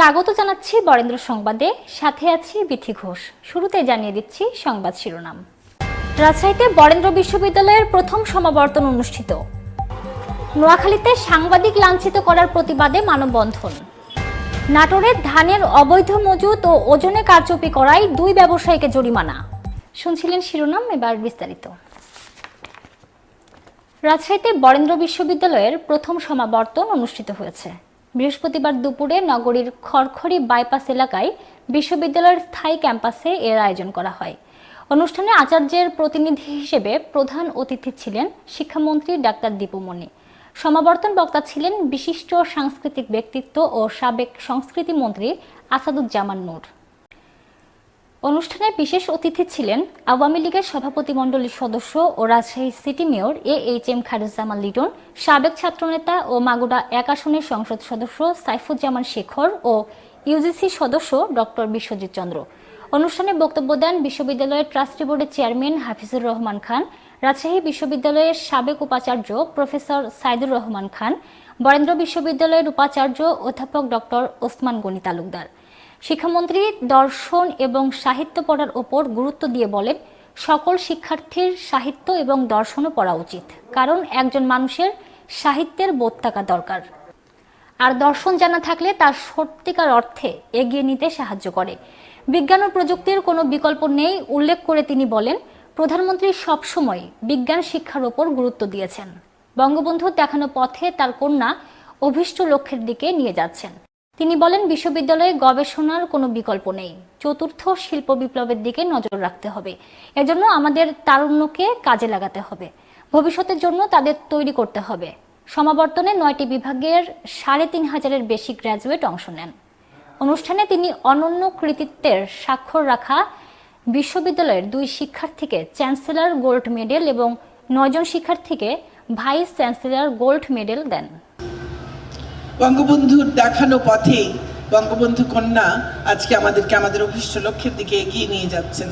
স্বাগত জানাচ্ছি বরেন্দ্র সংবাদে। সাথে আছি বিথি ঘোষ। শুরুতে জানিয়ে দিচ্ছি সংবাদ শিরোনাম। রাজশাহীতে বরেন্দ্র বিশ্ববিদ্যালয়ের প্রথম সমাবর্তন অনুষ্ঠিত। নোয়াখালীতে সাংবাদিক লাঞ্ছিত করার প্রতিবাদে মানববন্ধন। নাটোরে ধানের অবৈধ মজুত ও ওজনে কারচুপি করায় দুই ব্যবসায়ীকে জরিমানা। শুনছিলেন শিরোনাম, এবার বিস্তারিত। রাজশাহীতে বরেন্দ্র বিশ্ববিদ্যালয়ের প্রথম সমাবর্তন অনুষ্ঠিত হয়েছে। বৃহস্পতিবার দুপুরে নগরীর খড়খড়ি বাইপাস এলাকায় বিশ্ববিদ্যালয়ের স্থায়ী ক্যাম্পাসে এর আয়োজন করা হয়। অনুষ্ঠানে আচার্যের প্রতিনিধি হিসেবে প্রধান অতিথি ছিলেন শিক্ষামন্ত্রী ডাক্তার দীপুমণি সমাবর্তন বক্তা ছিলেন বিশিষ্ট সাংস্কৃতিক ব্যক্তিত্ব ও সাবেক সংস্কৃতি মন্ত্রী আসাদুজ্জামান নূর। অনুষ্ঠানে বিশেষ অতিথি ছিলেন আওয়ামী লীগের সভাপতিমণ্ডলীর সদস্য ও Rajshahi city mayor A H M Khairuzzaman Liton, সাবেক ছাত্রনেতা ও মাগুড়া এক আসনের সংসদ সদস্য সাইফুজ্জামান শেখর ও ইউজিসি সদস্য ডক্টর বিশ্বজিৎ চন্দ্র। অনুষ্ঠানে বক্তব্য দেন বিশ্ববিদ্যালয়ের ট্রাস্টি বোর্ডের চেয়ারম্যান হাফিজুর রহমান খান, রাজশাহী বিশ্ববিদ্যালয়ের সাবেক উপাচার্য প্রফেসর সাইদুর রহমান খান, বরেন্দ্র বিশ্ববিদ্যালয়ের উপাচার্য অধ্যাপক ডক্টর ওসমান গনি তালুকদার। শিক্ষামন্ত্রী দর্শন এবং সাহিত্য পড়ার ওপর গুরুত্ব দিয়ে বলেন, সকল শিক্ষার্থীর সাহিত্য এবং দর্শনও পড়া উচিত, কারণ একজন মানুষের সাহিত্যের বোধ থাকা দরকার। আর দর্শন জানা থাকলে তার সত্যিকার অর্থে এগিয়ে নিতে সাহায্য করে। বিজ্ঞান ও প্রযুক্তির কোনো বিকল্প নেই, উল্লেখ করে তিনি বলেন, প্রধানমন্ত্রী সবসময় বিজ্ঞান শিক্ষার ওপর গুরুত্ব দিয়েছেন। বঙ্গবন্ধুর দেখানো পথে তার কন্যা অভিষ্ট লক্ষ্যের দিকে নিয়ে যাচ্ছেন। তিনি বলেন, বিশ্ববিদ্যালয়ে গবেষণার কোনো বিকল্প নেই। চতুর্থ শিল্প বিপ্লবের দিকে নজর রাখতে হবে। এজন্য আমাদের তারুণ্যকে কাজে লাগাতে হবে। ভবিষ্যতের জন্য তাদের তৈরি করতে হবে। সমাবর্তনে নয়টি বিভাগের সাড়ে তিন হাজারের বেশি গ্র্যাজুয়েট অংশ নেন। অনুষ্ঠানে তিনি অনন্য কৃতিত্বের স্বাক্ষর রাখা বিশ্ববিদ্যালয়ের দুই শিক্ষার্থীকে চ্যান্সেলর গোল্ড মেডেল এবং নয়জন শিক্ষার্থীকে ভাইস চ্যান্সেলর গোল্ড মেডেল দেন। বঙ্গবন্ধুর দেখানো পথে বঙ্গবন্ধু কন্যা আজকে আমাদেরকে আমাদের অভিষ্ট লক্ষ্যের দিকে এগিয়ে নিয়ে যাচ্ছেন।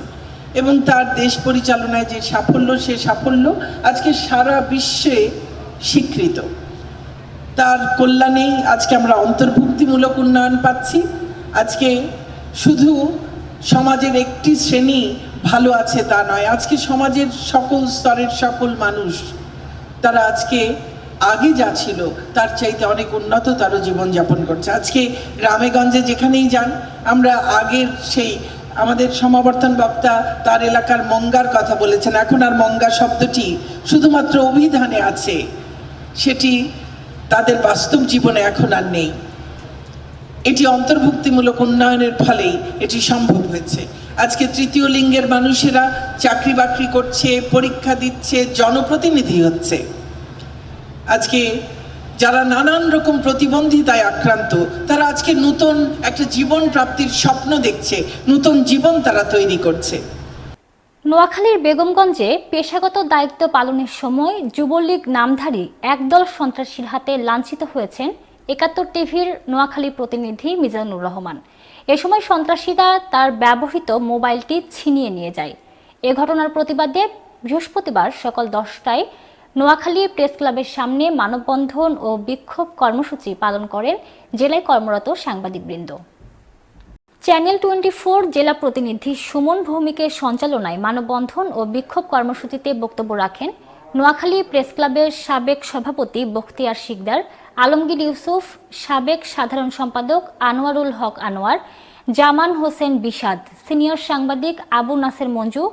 এবং তার দেশ পরিচালনায় যে সাফল্য, সে সাফল্য আজকে সারা বিশ্বে স্বীকৃত। তার কল্যাণেই আজকে আমরা অন্তর্ভুক্তিমূলক উন্নয়ন পাচ্ছি। আজকে শুধু সমাজের একটি শ্রেণি ভালো আছে তা নয়, আজকে সমাজের সকল স্তরের সকল মানুষ তারা আজকে আগে যা ছিল, তার চাইতে অনেক উন্নততর জীবনযাপন করছে। আজকে গ্রামে গঞ্জে যেখানেই যান, আমরা আগের সেই আমাদের সমাবর্তন বক্তা তার এলাকার মঙ্গার কথা বলেছেন। এখন আর মঙ্গা শব্দটি শুধুমাত্র অভিধানে আছে। সেটি তাদের বাস্তব জীবনে এখন আর নেই। এটি অন্তর্ভুক্তিমূলক উন্নয়নের ফলেই এটি সম্ভব হয়েছে। আজকে তৃতীয় লিঙ্গের মানুষেরা চাকরি বাকরি করছে, পরীক্ষা দিচ্ছে, জনপ্রতিনিধি হচ্ছে। আজকে যারা নানান রকম প্রতিবন্ধিতায় আক্রান্ত, তারা আজকে নতুন একটা জীবন প্রাপ্তির স্বপ্ন দেখছে, নতুন জীবন তারা তৈরি করছে। নোয়াখালীর বেগমগঞ্জে পেশাগত দায়িত্ব পালনের সময় যুবলীগ নামধারী একদল সন্ত্রাসীর হাতে লাঞ্ছিত হয়েছেন একাত্তর টিভির নোয়াখালী প্রতিনিধি মিজানুর রহমান। এ সময় সন্ত্রাসীরা তার ব্যবহৃত মোবাইলটি ছিনিয়ে নিয়ে যায়। এ ঘটনার প্রতিবাদে বৃহস্পতিবার সকাল দশটায় নোয়াখালী প্রেস ক্লাবের সামনে মানববন্ধন ও বিক্ষোভ কর্মসূচি পালন করেন জেলায় কর্মরত সাংবাদিকবৃন্দ। চ্যানেল টোয়েন্টি ফোর জেলা প্রতিনিধি সুমন ভৌমিকের সঞ্চালনায় মানববন্ধন ও বিক্ষোভ কর্মসূচিতে বক্তব্য রাখেন নোয়াখালী প্রেস ক্লাবের সাবেক সভাপতি বখতিয়ার শিকদার, আলমগীর ইউসুফ, সাবেক সাধারণ সম্পাদক আনোয়ারুল হক আনোয়ার, জামান হোসেন বিষাদ, সিনিয়র সাংবাদিক আবু নাসের মঞ্জু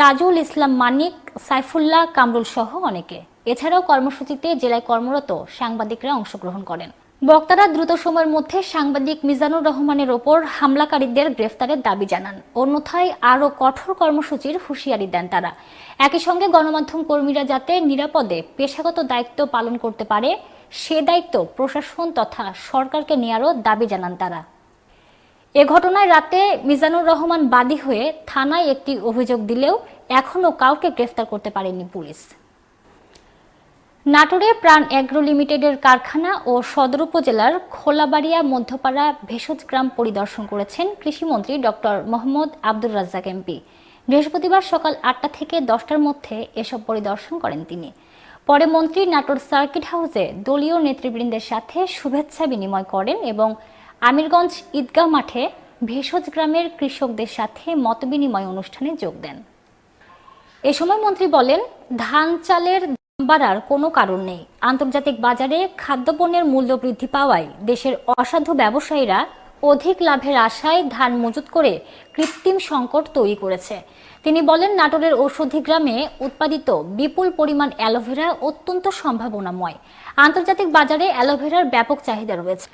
তাজুল ইসলাম মানিক, সাইফুল্লাহ কামরুল সহ অনেকে। এছাড়াও কর্মসূচিতে জেলায় কর্মরত সাংবাদিকরা অংশগ্রহণ করেন। বক্তারা দ্রুত সময়ের মধ্যে সাংবাদিক মিজানুর রহমানের ওপর হামলাকারীদের গ্রেফতারের দাবি জানান। অন্যথায় আরও কঠোর কর্মসূচির হুঁশিয়ারি দেন তারা। একই সঙ্গে গণমাধ্যম কর্মীরা যাতে নিরাপদে পেশাগত দায়িত্ব পালন করতে পারে, সে দায়িত্ব প্রশাসন তথা সরকারকে নেয়ারও দাবি জানান তারা। এ ঘটনায় রাতে মিজানুর রহমান বাদী হয়ে থানায় একটি অভিযোগ দিলেও এখনও কাউকে গ্রেফতার করতে পারেনি পুলিশ। নাটোরে প্রাণ অ্যাগ্রো লিমিটেডের কারখানা ও সদর উপজেলার খোলাবাড়িয়া মধ্যপাড়া ভেষজ গ্রাম পরিদর্শন করেছেন কৃষিমন্ত্রী ডক্টর মোহাম্মদ আব্দুর রাজ্জাক এমপি। বৃহস্পতিবার সকাল আটটা থেকে দশটার মধ্যে এসব পরিদর্শন করেন তিনি। পরে মন্ত্রী নাটোর সার্কিট হাউসে দলীয় নেতৃবৃন্দের সাথে শুভেচ্ছা বিনিময় করেন এবং আমিরগঞ্জ ঈদগাহ মাঠে ভেষজ গ্রামের কৃষকদের সাথে মতবিনিময় অনুষ্ঠানে যোগ দেন। এ সময় মন্ত্রী বলেন, ধান চালের দাম বাড়ার কোনো কারণ নেই। আন্তর্জাতিক বাজারে খাদ্যপণ্যের মূল্য বৃদ্ধি পাওয়ায় দেশের অসাধু ব্যবসায়ীরা অধিক লাভের আশায় ধান মজুত করে কৃত্রিম সংকট তৈরি করেছে। তিনি বলেন, নাটোরের ঔষধি গ্রামে উৎপাদিত বিপুল পরিমাণ অ্যালোভেরা অত্যন্ত সম্ভাবনাময়। আন্তর্জাতিক বাজারে অ্যালোভেরার ব্যাপক চাহিদা রয়েছে।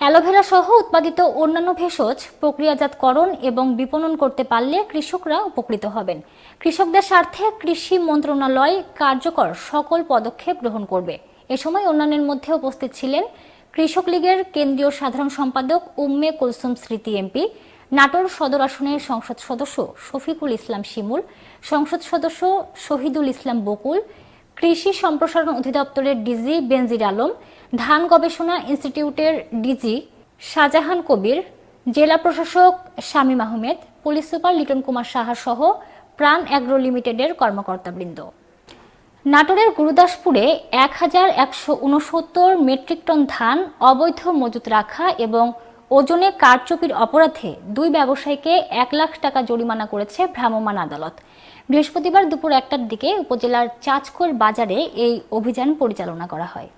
অ্যালোভেরা সহ উৎপাদিত অন্যান্য ভেষজ প্রক্রিয়াজাতকরণ এবং বিপণন করতে পারলে কৃষকরা উপকৃত হবেন। কৃষকদের স্বার্থে কৃষি মন্ত্রণালয় কার্যকর সকল পদক্ষেপ গ্রহণ করবে। এ সময় অন্যান্যের মধ্যে উপস্থিত ছিলেন কৃষক লীগের কেন্দ্রীয় সাধারণ সম্পাদক উম্মে কুলসুম স্মৃতি এমপি, নাটোর সদর আসনের সংসদ সদস্য শফিকুল ইসলাম শিমুল, সংসদ সদস্য শহীদুল ইসলাম বকুল কৃষি সম্প্রসারণ অধিদপ্তরের ডিজি বেনজির আলম, ধান গবেষণা ইনস্টিটিউটের ডিজি শাহজাহান কবির, জেলা প্রশাসক শামীম আহমেদ, পুলিশ সুপার লিটন কুমার সাহা সহ প্রাণ অ্যাগ্রো লিমিটেডের কর্মকর্তাবৃন্দ। নাটোরের গুরুদাসপুরে এক হাজার একশো উনসত্তর মেট্রিক টন ধান অবৈধ মজুত রাখা এবং ওজনে কারচুপির অপরাধে দুই ব্যবসায়ীকে এক লাখ টাকা জরিমানা করেছে ভ্রাম্যমাণ আদালত। বৃহস্পতিবার দুপুর একটার দিকে উপজেলার চাঁচকোর বাজারে এই অভিযান পরিচালনা করা হয়।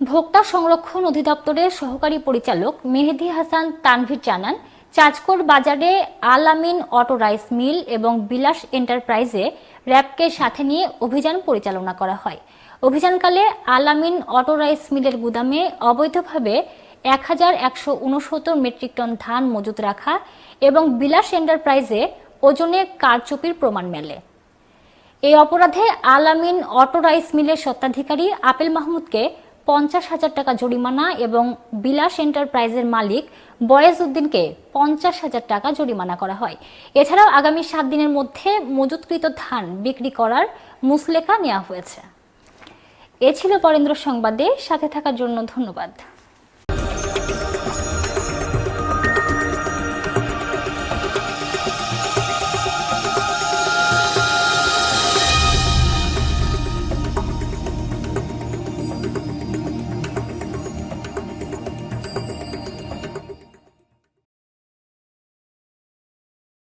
ভোক্তা সংরক্ষণ অধিদপ্তরের সহকারী পরিচালক মেহেদি হাসান তানভীর জানান চাঁচকোর বাজারে আল আমিন অটো রাইস মিল এবং বিলাস এন্টারপ্রাইজে র্যাবকে সাথে নিয়ে অভিযান পরিচালনা করা হয়। অভিযানকালে আল আমিন অটো রাইস মিলের গুদামে অবৈধভাবে এক হাজার একশো উনসত্তর মেট্রিক টন ধান মজুত রাখা এবং বিলাস এন্টারপ্রাইজে ওজনে কারচুপির প্রমাণ মেলে। এই অপরাধে আল আমিন অটো রাইস মিলের স্বত্বাধিকারী আপেল মাহমুদকে পঞ্চাশ হাজার টাকা জরিমানা এবং বিলাস এন্টারপ্রাইজের মালিক বয়েজ উদ্দিনকে পঞ্চাশ হাজার টাকা জরিমানা করা হয়। এছাড়াও আগামী সাত দিনের মধ্যে মজুতকৃত ধান বিক্রি করার মুসলেখা নেওয়া হয়েছে। এ ছিল পরেন্দ্র সংবাদে, সাথে থাকার জন্য ধন্যবাদ।